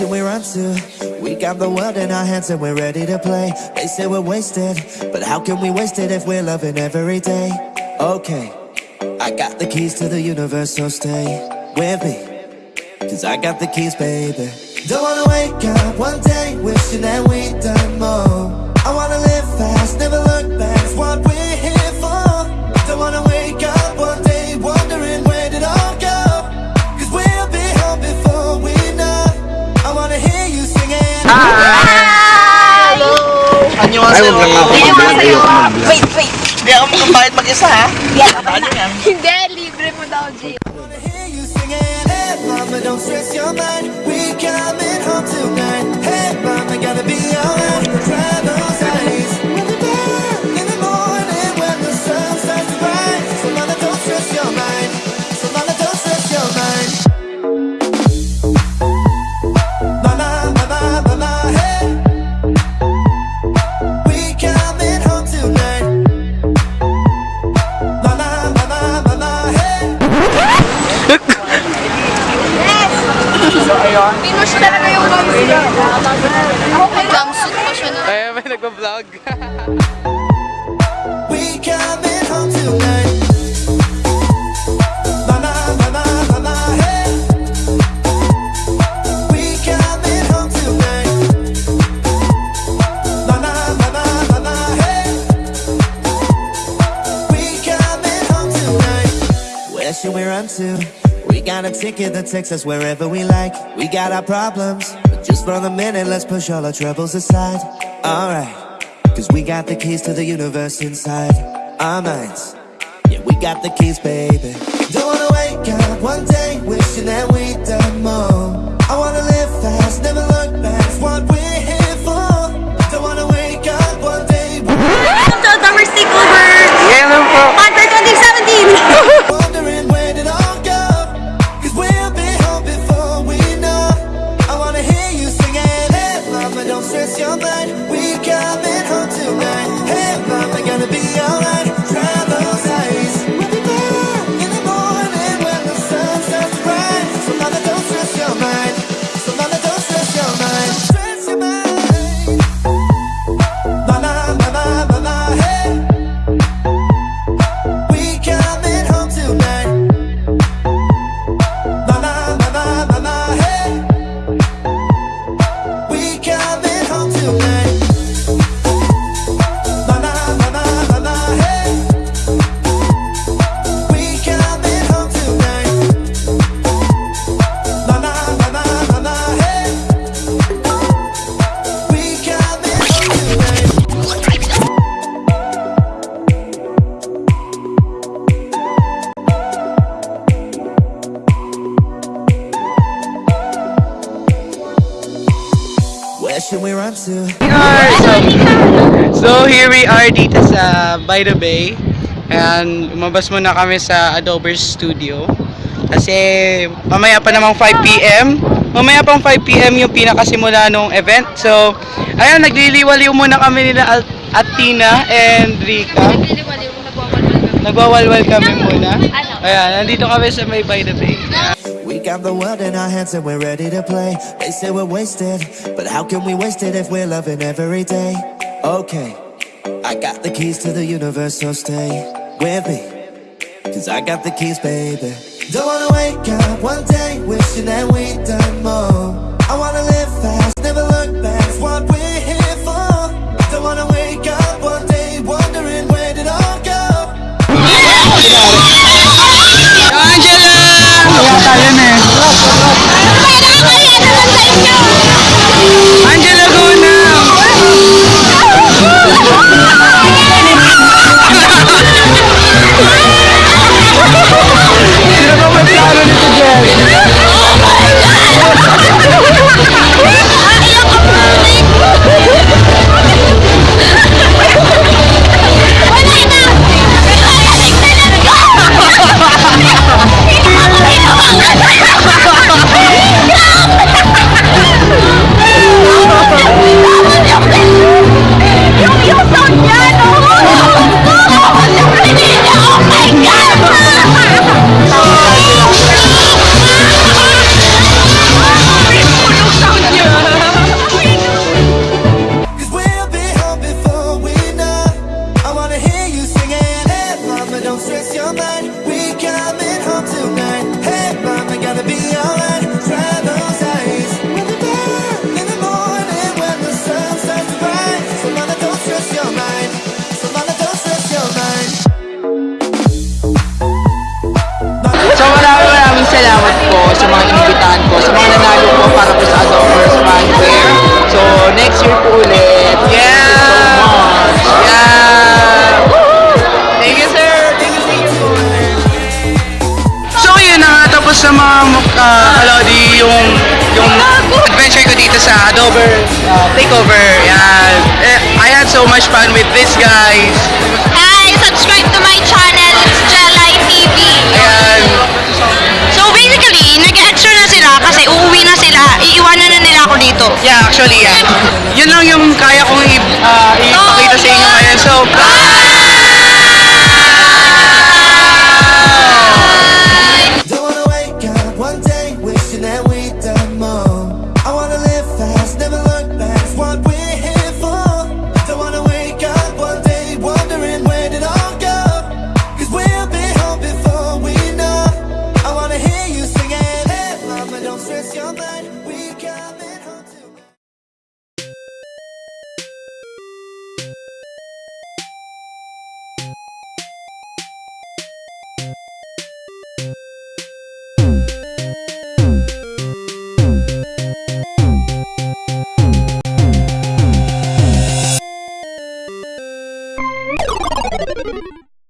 We run to? We got the world in our hands and we're ready to play. They say we're wasted, but how can we waste it if we're loving every day? Okay, I got the keys to the universe, so stay with me. Cause I got the keys, baby. Don't wanna wake up one day wishing that we'd done more. I wanna live fast, never look back, what we're here for. Ay, huwag lang ako mag-vlog. Wait, wait. Hindi ako magkakahit mag-isa, ha? Hindi, libre mo daw, G. Mama, don't stress your mind. We coming. We coming home tonight. Should we run to? We got a ticket that takes us wherever we like. We got our problems, but just for the minute, let's push all our troubles aside. Alright. Cause we got the keys to the universe inside our minds. Yeah, we got the keys, baby. Don't wanna wake up one day wishing that we'd So here we are dito sa By the Bay. And umabas muna kami sa Adobe Studio. Kasi mamaya pa namang 5pm. Mamaya pang 5pm yung pinakasimula nung event. So, ayun, nagliliwaliw muna kami nila Al- Atina and Rika. Nagwawalwal kami. Nagwawalwal kami muna. Ayan, nandito kami sa may By the Bay. We got the world in our hands and we're ready to play. They say we're wasted, but how can we waste it if we're loving every day? Okay, I got the keys to the universe, so stay with me. Cause I got the keys, baby. Don't wanna wake up one day wishing that we'd done more. I wanna live fast, never look back, it's what we're here for. Don't wanna wake up one day wondering where did all go. Angela! Kaya Adobe uh, Takeover. Yan. Eh, I had so much fun with these guys. Hi! Subscribe to my channel. It's Jelay TV. Ayan. So basically, nag-extra na sila kasi uuwi na sila. Iiwanan na nila ako dito. Yeah, actually, yeah. Yun lang yung kaya kong i- uh, ipakita sa inyo ngayon. So, Don't wanna wake up one day wishing that we'd